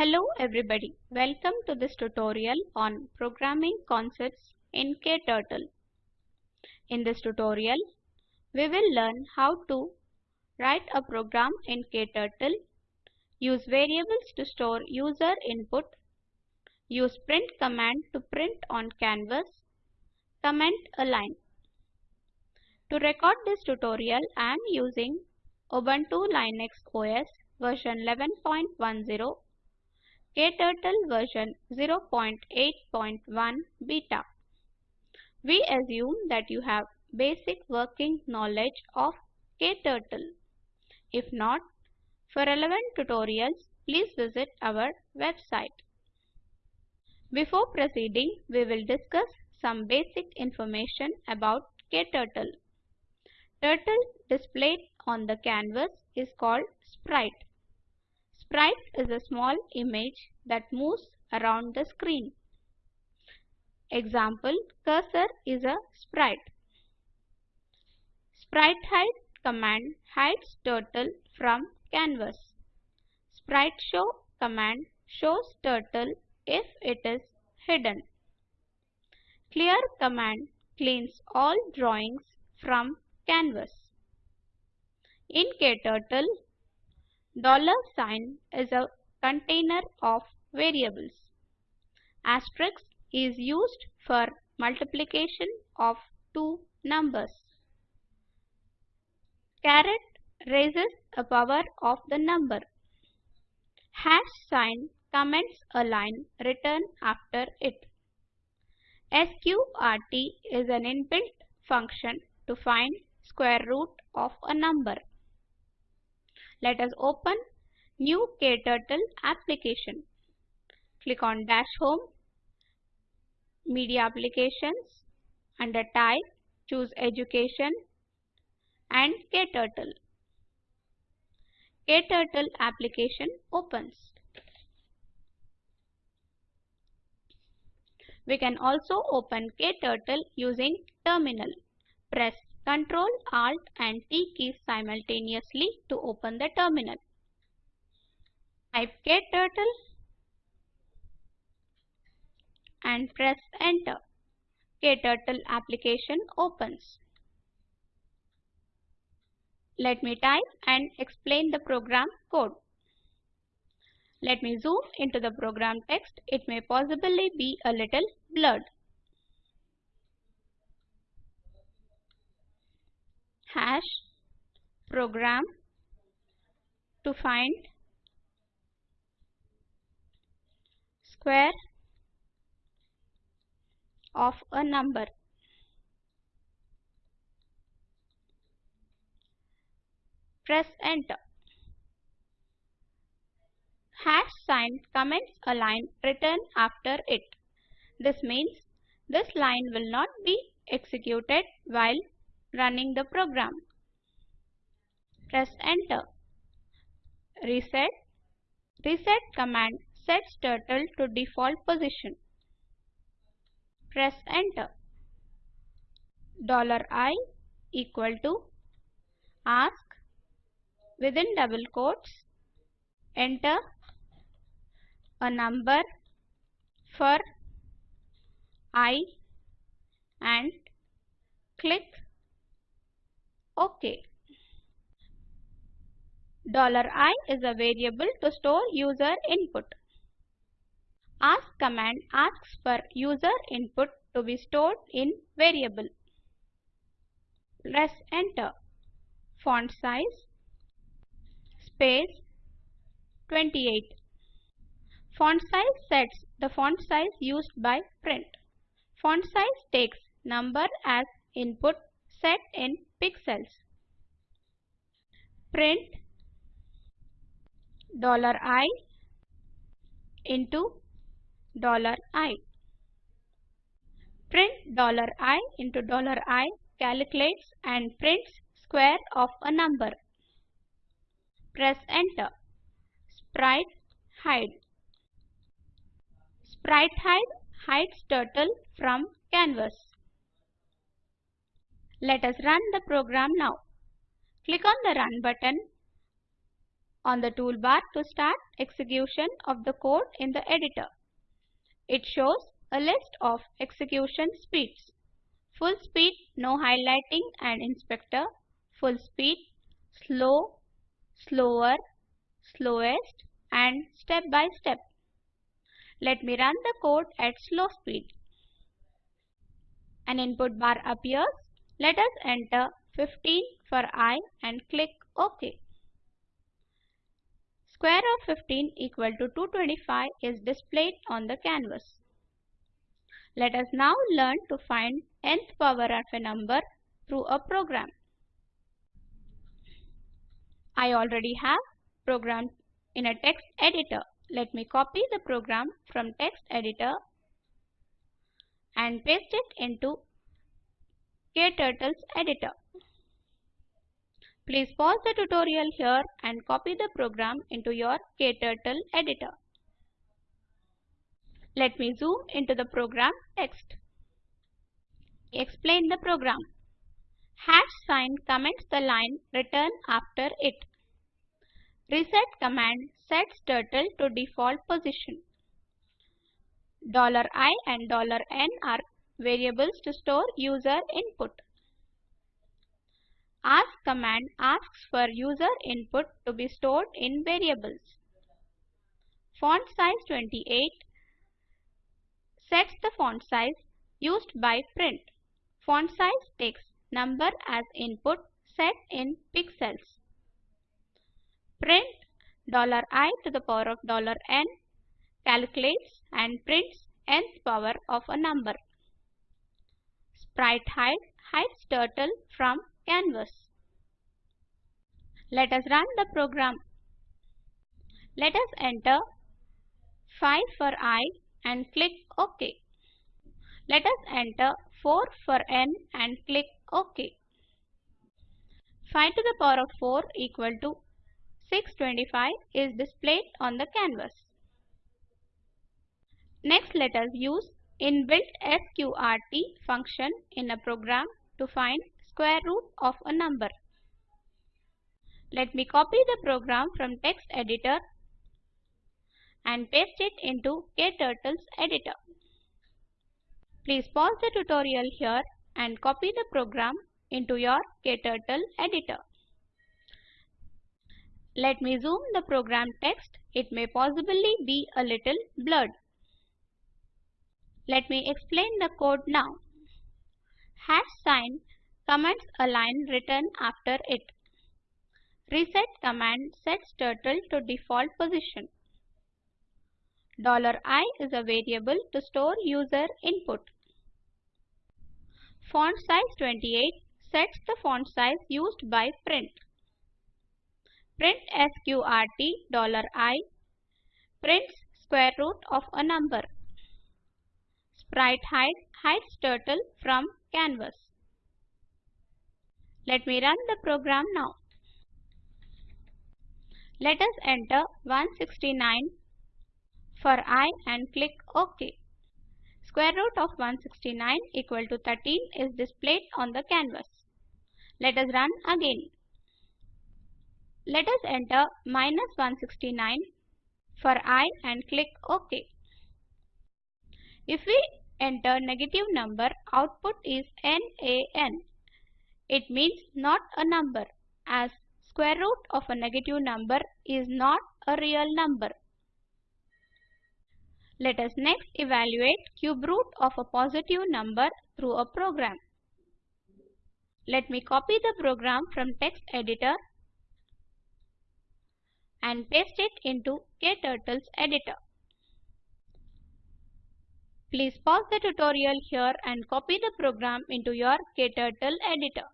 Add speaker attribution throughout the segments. Speaker 1: Hello everybody, welcome to this tutorial on programming concepts in KTurtle. In this tutorial, we will learn how to write a program in KTurtle, use variables to store user input, use print command to print on canvas, comment a line. To record this tutorial, I am using Ubuntu Linux OS version 11.10 KTurtle version 0.8.1 beta. We assume that you have basic working knowledge of KTurtle. If not, for relevant tutorials, please visit our website. Before proceeding, we will discuss some basic information about KTurtle. Turtle displayed on the canvas is called sprite. Sprite is a small image that moves around the screen. Example, cursor is a sprite. Sprite hide command hides turtle from canvas. Sprite show command shows turtle if it is hidden. Clear command cleans all drawings from canvas. In KTurtle, Dollar sign is a container of variables. Asterisk is used for multiplication of two numbers. Caret raises a power of the number. Hash sign comments a line written after it. SQRT is an inbuilt function to find square root of a number. Let us open new KTurtle application. Click on dash home, media applications, under type choose education and KTurtle. KTurtle application opens. We can also open KTurtle using terminal. Press Ctrl, Alt and T keys simultaneously to open the terminal. Type KTurtle and press enter. KTurtle application opens. Let me type and explain the program code. Let me zoom into the program text. It may possibly be a little blurred. hash program to find square of a number. Press enter. Hash sign comments a line written after it. This means this line will not be executed while running the program. Press enter. Reset. Reset command sets turtle to default position. Press enter. Dollar $i equal to ask within double quotes enter a number for i and click OK. $i is a variable to store user input. Ask command asks for user input to be stored in variable. Press enter. Font size space 28. Font size sets the font size used by print. Font size takes number as input set in pixels. Print $i into $i. Print $i into $i calculates and prints square of a number. Press enter. Sprite hide. Sprite hide hides turtle from canvas. Let us run the program now. Click on the Run button on the toolbar to start execution of the code in the editor. It shows a list of execution speeds. Full speed, no highlighting and inspector, full speed, slow, slower, slowest and step by step. Let me run the code at slow speed. An input bar appears let us enter 15 for i and click OK. Square of 15 equal to 225 is displayed on the canvas. Let us now learn to find nth power of a number through a program. I already have program in a text editor. Let me copy the program from text editor and paste it into KTurtle's editor. Please pause the tutorial here and copy the program into your KTurtle editor. Let me zoom into the program text. Explain the program. Hash sign comments the line return after it. Reset command sets turtle to default position. $i and $n are variables to store user input. Ask command asks for user input to be stored in variables. Font size 28 sets the font size used by print. Font size takes number as input set in pixels. Print $i to the power of $n calculates and prints nth power of a number sprite hide hides turtle from canvas. Let us run the program. Let us enter 5 for i and click OK. Let us enter 4 for n and click OK. 5 to the power of 4 equal to 625 is displayed on the canvas. Next let us use inbuilt sqrt function in a program to find square root of a number. Let me copy the program from text editor and paste it into KTurtle's editor. Please pause the tutorial here and copy the program into your KTurtle editor. Let me zoom the program text. It may possibly be a little blurred. Let me explain the code now. Hash sign comments a line written after it. Reset command sets turtle to default position. $i is a variable to store user input. Font size 28 sets the font size used by print. Print sqrt $i prints square root of a number. Sprite hide hides turtle from canvas. Let me run the program now. Let us enter 169 for i and click OK. Square root of 169 equal to 13 is displayed on the canvas. Let us run again. Let us enter minus 169 for i and click OK. If we enter negative number, output is NaN. It means not a number as square root of a negative number is not a real number. Let us next evaluate cube root of a positive number through a program. Let me copy the program from text editor and paste it into KTurtle's editor. Please pause the tutorial here and copy the program into your KTurtle editor.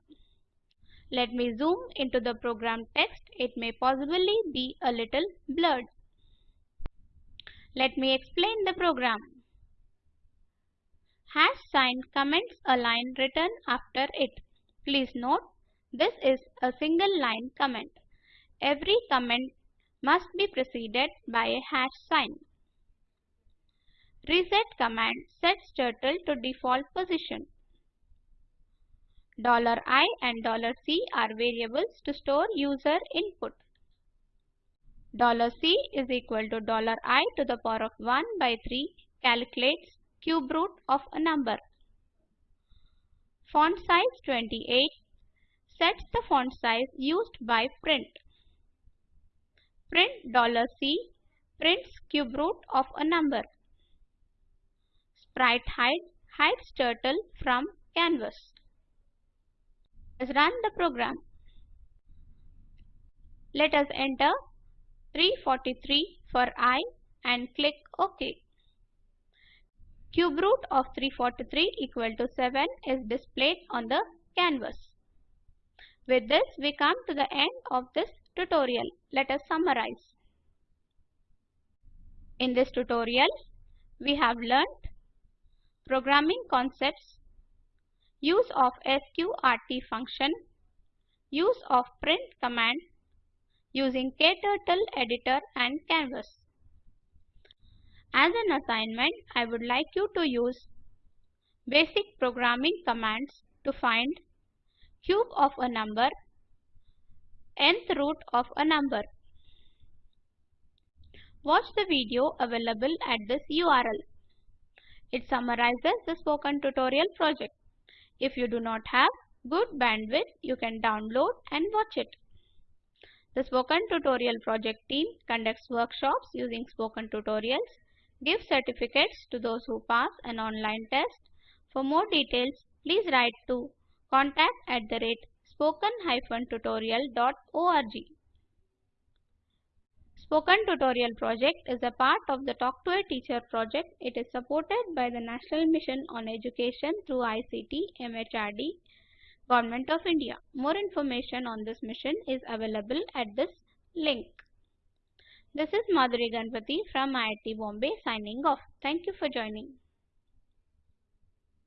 Speaker 1: Let me zoom into the program text. It may possibly be a little blurred. Let me explain the program. Hash sign comments a line written after it. Please note, this is a single line comment. Every comment must be preceded by a hash sign. Reset command sets turtle to default position. $i and $c are variables to store user input. $c is equal to $i to the power of 1 by 3 calculates cube root of a number. Font size 28 sets the font size used by print. Print $c prints cube root of a number sprite hide hides turtle from canvas. Let's run the program. Let us enter 343 for i and click OK. Cube root of 343 equal to 7 is displayed on the canvas. With this, we come to the end of this tutorial. Let us summarize. In this tutorial, we have learnt programming concepts, use of sqrt function, use of print command, using KTurtle editor and canvas. As an assignment, I would like you to use basic programming commands to find cube of a number, nth root of a number. Watch the video available at this URL. It summarizes the spoken tutorial project. If you do not have good bandwidth, you can download and watch it. The Spoken Tutorial Project team conducts workshops using spoken tutorials, gives certificates to those who pass an online test. For more details, please write to contact at the rate spoken-tutorial.org. Spoken Tutorial project is a part of the Talk to a Teacher project. It is supported by the National Mission on Education through ICT MHRD Government of India. More information on this mission is available at this link. This is Madhuri Ganpati from IIT Bombay signing off. Thank you for joining.